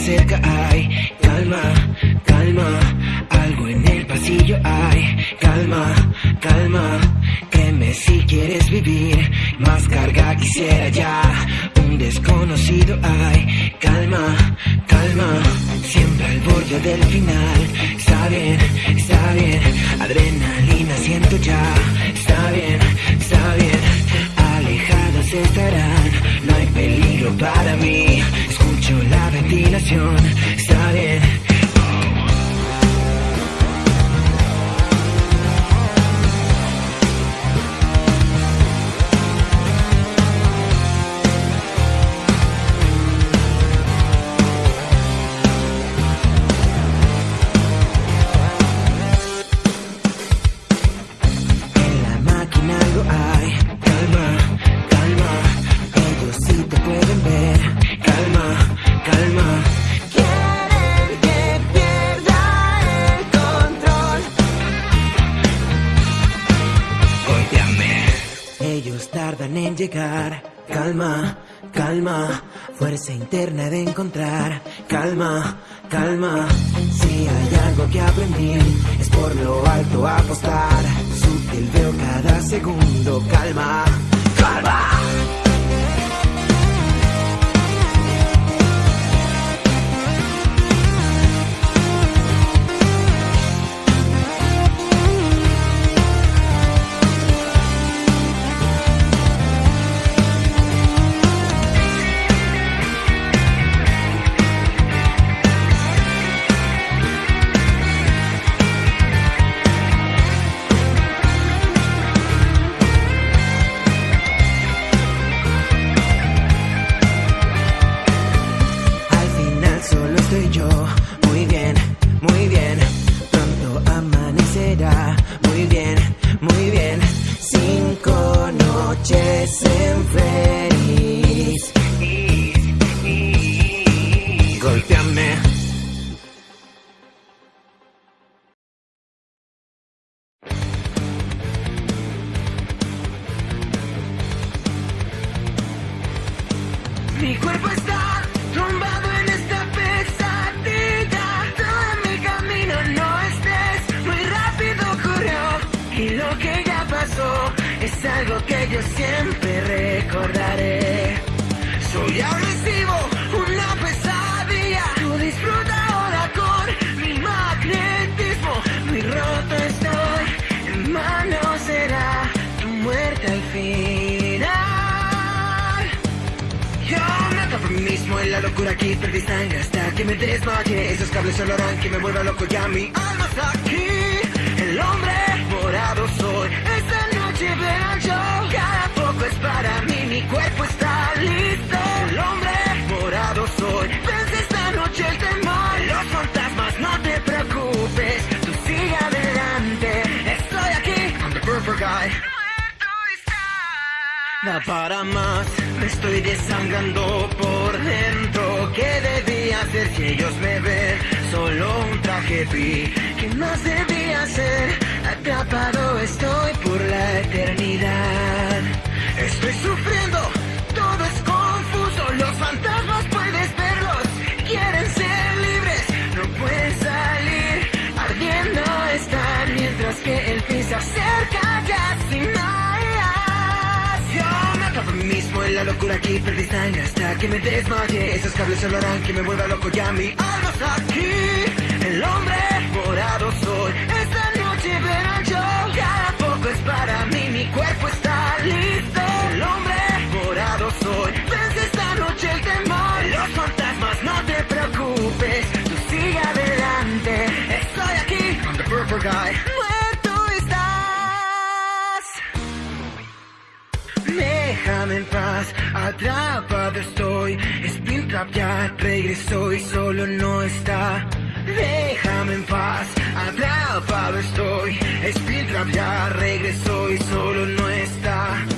cerca hay. Calma, calma, algo en el pasillo hay. Calma, calma, créeme si quieres vivir, más carga quisiera ya, un desconocido hay. Calma, calma, siempre al borde del final, está bien, está bien, adrenalina siento ya, está bien, está bien, alejados estarán, no hay peligro para mí, ventilación, está bien. Tardan en llegar, calma, calma, fuerza interna de encontrar, calma, calma. Si hay algo que aprendí, es por lo alto apostar. Sutil veo cada segundo, calma. Mi cuerpo está tumbado en esta pesadilla. Todo mi camino no estés muy rápido ocurrió. Y lo que ya pasó es algo que yo siempre recordaré. En la locura aquí perdí sangre hasta que me desmayé Esos cables solo harán que me vuelva loco ya mi alma está aquí. El hombre morado soy Esta noche verán yo Cada poco es para mí, mi cuerpo está listo Para más, me estoy desangrando por dentro. ¿Qué debía hacer si ellos me ven? Solo un traje vi. ¿Qué más debía hacer? Atrapado estoy por la eternidad. Estoy sufriendo, aquí perdí sangre hasta que me desmayé. Esos cables solo harán que me vuelva loco ya mi alma está aquí. El hombre morado soy. Esta noche verán yo. Cada poco es para mí, mi cuerpo está atrapado estoy. Spintrap ya regresó y solo no está. Déjame en paz, atrapado estoy. Spintrap ya regresó y solo no está.